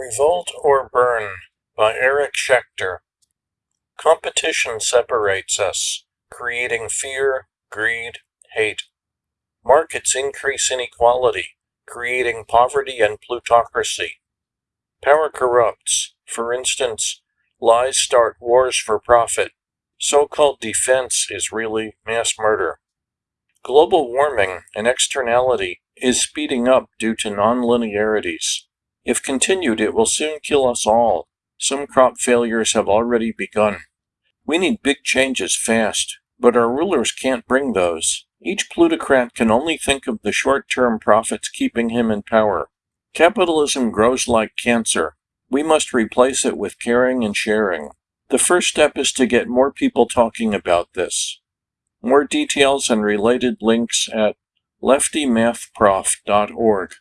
Revolt or Burn by Eric Schechter. Competition separates us, creating fear, greed, hate. Markets increase inequality, creating poverty and plutocracy. Power corrupts. For instance, lies start wars for profit. So-called defense is really mass murder. Global warming, an externality, is speeding up due to nonlinearities. If continued, it will soon kill us all. Some crop failures have already begun. We need big changes fast, but our rulers can't bring those. Each plutocrat can only think of the short-term profits keeping him in power. Capitalism grows like cancer. We must replace it with caring and sharing. The first step is to get more people talking about this. More details and related links at leftymathprof.org.